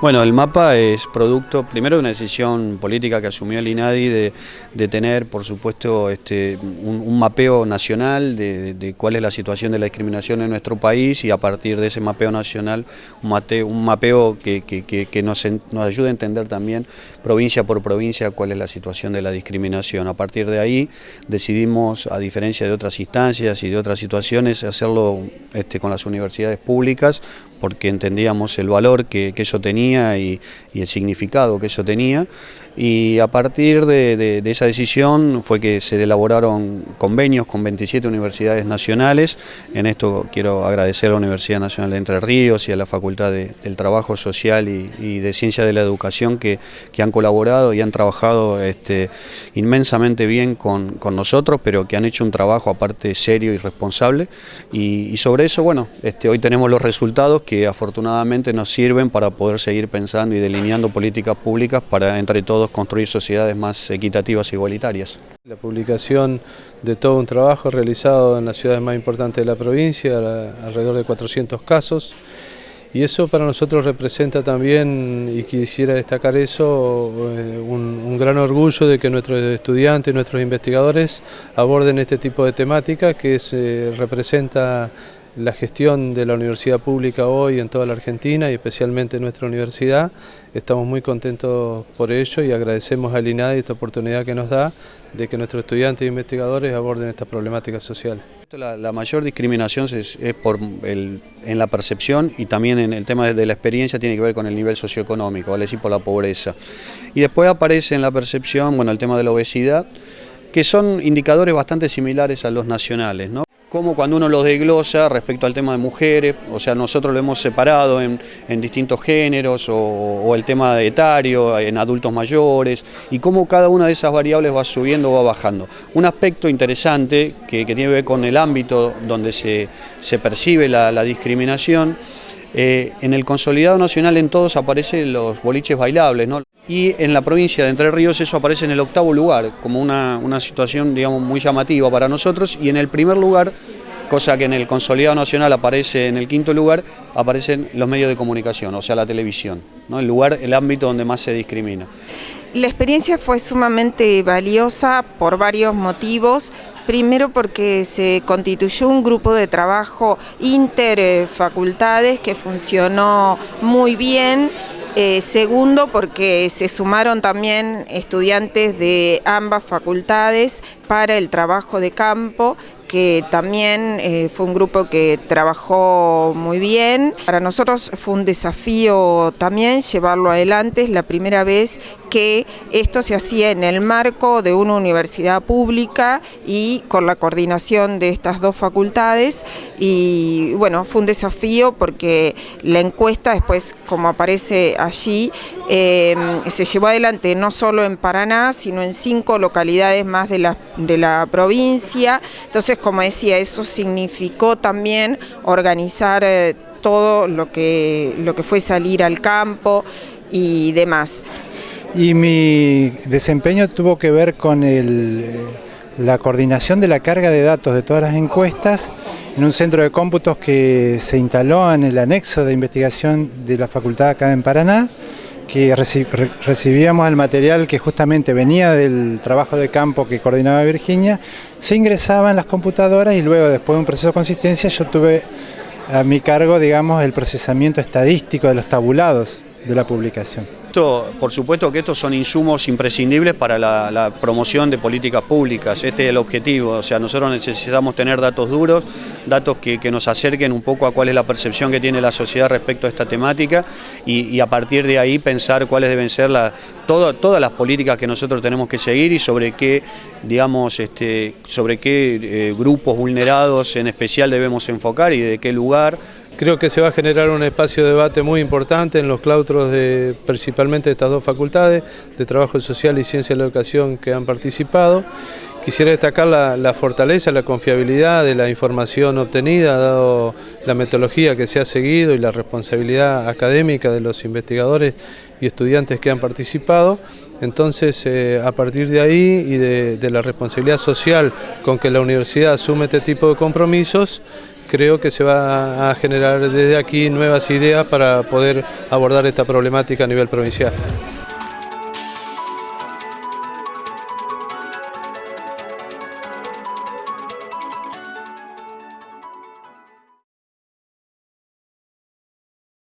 Bueno, el mapa es producto, primero, de una decisión política que asumió el INADI de, tener, por supuesto, este, un, mapeo nacional de, cuál es la situación de la discriminación en nuestro país y a partir de ese mapeo nacional, un, mapeo que, nos, ayude a entender también provincia por provincia cuál es la situación de la discriminación. A partir de ahí decidimos, a diferencia de otras instancias y de otras situaciones, hacerlo este, con las universidades públicas porque entendíamos el valor que, eso tenía y, el significado que eso tenía. Y a partir de, esa decisión fue que se elaboraron convenios con 27 universidades nacionales. En esto quiero agradecer a la Universidad Nacional de Entre Ríos y a la Facultad del Trabajo Social y, de Ciencia de la Educación que, han colaborado y han trabajado este, inmensamente bien con, nosotros, pero que han hecho un trabajo aparte serio y responsable. Y, sobre eso, bueno, este, hoy tenemos los resultados que afortunadamente nos sirven para poder seguir pensando y delineando políticas públicas para entre todos construir sociedades más equitativas e igualitarias. La publicación de todo un trabajo realizado en las ciudades más importantes de la provincia, alrededor de 400 casos, y eso para nosotros representa también, y quisiera destacar eso, eh, un, gran orgullo de que nuestros estudiantes, nuestros investigadores aborden este tipo de temática que se representa la gestión de la universidad pública hoy en toda la Argentina y especialmente en nuestra universidad. Estamos muy contentos por ello y agradecemos al INADI esta oportunidad que nos da de que nuestros estudiantes e investigadores aborden estas problemáticas sociales. La, mayor discriminación es, por en la percepción y también en el tema de la experiencia tiene que ver con el nivel socioeconómico, vale decir por la pobreza. Y después aparece en la percepción, bueno, el tema de la obesidad, que son indicadores bastante similares a los nacionales, ¿no? Como cuando uno los desglosa respecto al tema de mujeres, o sea, nosotros lo hemos separado en, distintos géneros o, el tema etario, en adultos mayores, y cómo cada una de esas variables va subiendo o va bajando. Un aspecto interesante que, tiene que ver con el ámbito donde se, percibe la discriminación, eh, en el consolidado nacional en todos aparecen los boliches bailables, y en la provincia de Entre Ríos eso aparece en el octavo lugar, como una, una situación digamos, muy llamativa para nosotros, y en el primer lugar, cosa que en el consolidado nacional aparece en el quinto lugar, aparecen los medios de comunicación, o sea la televisión, el lugar, el ámbito donde más se discrimina. La experiencia fue sumamente valiosa por varios motivos. Primero porque se constituyó un grupo de trabajo interfacultades que funcionó muy bien. Eh, segundo porque se sumaron también estudiantes de ambas facultades para el trabajo de campo que también eh, fue un grupo que trabajó muy bien. Para nosotros fue un desafío también llevarlo adelante, es la primera vez que esto se hacía en el marco de una universidad pública y con la coordinación de estas dos facultades. Y bueno, fue un desafío porque la encuesta después, como aparece allí, eh, se llevó adelante no solo en Paraná, sino en cinco localidades más de la, de la provincia, entonces como decía, eso significó también organizar eh, todo lo que, lo que fue salir al campo y demás. Y mi desempeño tuvo que ver con eh, la coordinación de la carga de datos de todas las encuestas en un centro de cómputos que se instaló en el anexo de investigación de la facultad acá en Paraná que recibíamos el material que justamente venía del trabajo de campo que coordinaba Virginia, se ingresaba en las computadoras y luego después de un proceso de consistencia yo tuve a mi cargo, digamos, el procesamiento estadístico de los tabulados de la publicación por supuesto que estos son insumos imprescindibles para la, promoción de políticas públicas, este es el objetivo, o sea, nosotros necesitamos tener datos duros, datos que, nos acerquen un poco a cuál es la percepción que tiene la sociedad respecto a esta temática y, a partir de ahí pensar cuáles deben ser todas las políticas que nosotros tenemos que seguir y sobre qué, digamos, este, sobre qué eh, grupos vulnerados en especial debemos enfocar y de qué lugar, Creo que se va a generar un espacio de debate muy importante en los claustros de principalmente de estas dos facultades, de Trabajo Social y Ciencia de la Educación que han participado. Quisiera destacar la, fortaleza, la confiabilidad de la información obtenida, dado la metodología que se ha seguido y la responsabilidad académica de los investigadores y estudiantes que han participado. Entonces, eh, a partir de ahí y de, de la responsabilidad social con que la universidad asume este tipo de compromisos, creo que se va a generar desde aquí nuevas ideas para poder abordar esta problemática a nivel provincial.